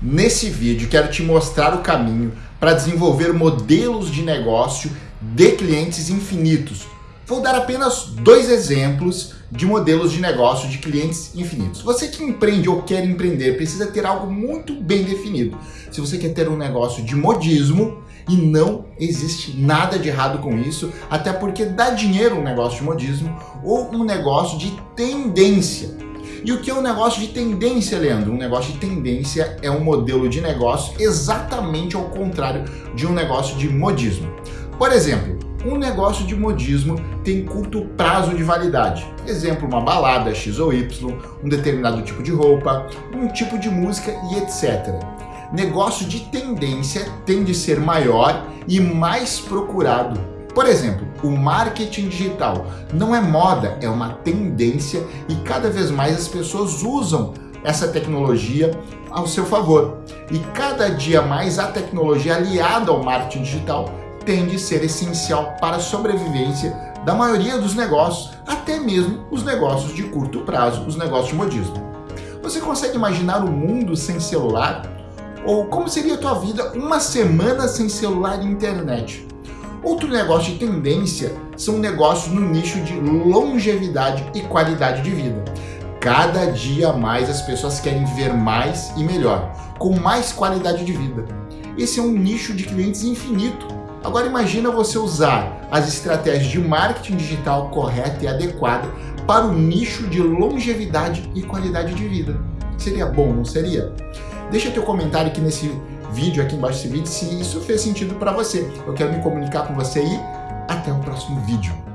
Nesse vídeo quero te mostrar o caminho para desenvolver modelos de negócio de clientes infinitos. Vou dar apenas dois exemplos de modelos de negócio de clientes infinitos. Você que empreende ou quer empreender precisa ter algo muito bem definido. Se você quer ter um negócio de modismo, e não existe nada de errado com isso, até porque dá dinheiro um negócio de modismo ou um negócio de tendência. E o que é um negócio de tendência, Leandro? Um negócio de tendência é um modelo de negócio exatamente ao contrário de um negócio de modismo. Por exemplo, um negócio de modismo tem curto prazo de validade. Exemplo, uma balada X ou Y, um determinado tipo de roupa, um tipo de música e etc. Negócio de tendência tende a ser maior e mais procurado por exemplo, o marketing digital não é moda, é uma tendência e cada vez mais as pessoas usam essa tecnologia ao seu favor. E cada dia mais a tecnologia aliada ao marketing digital tende a ser essencial para a sobrevivência da maioria dos negócios, até mesmo os negócios de curto prazo, os negócios de modismo. Você consegue imaginar o um mundo sem celular? Ou como seria a tua vida uma semana sem celular e internet? Outro negócio de tendência são negócios no nicho de longevidade e qualidade de vida. Cada dia mais as pessoas querem viver mais e melhor, com mais qualidade de vida. Esse é um nicho de clientes infinito. Agora imagina você usar as estratégias de marketing digital correta e adequada para o nicho de longevidade e qualidade de vida. Seria bom, não seria? Deixa teu comentário aqui nesse vídeo aqui embaixo desse vídeo se isso fez sentido para você. Eu quero me comunicar com você e até o próximo vídeo.